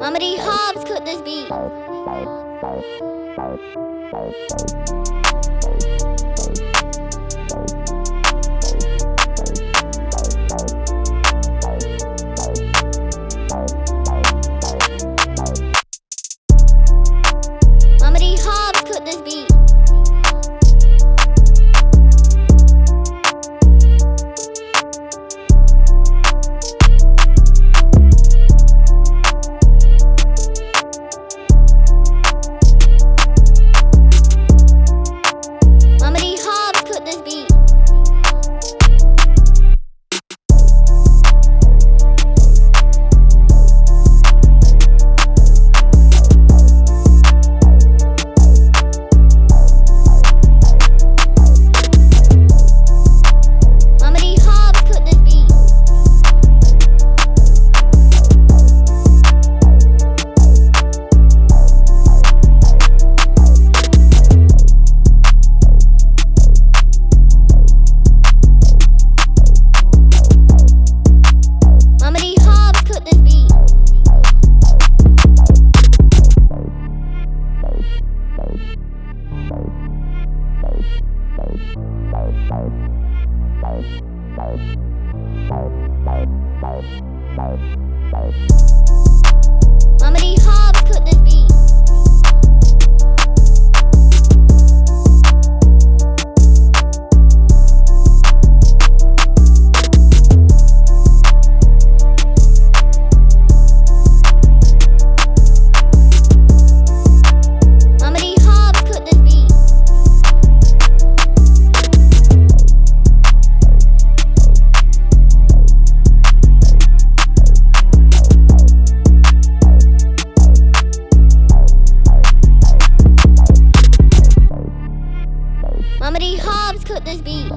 How many Hobbs could this be? Bye. could this be?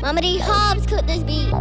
Mama D. Hobbs cooked this beat.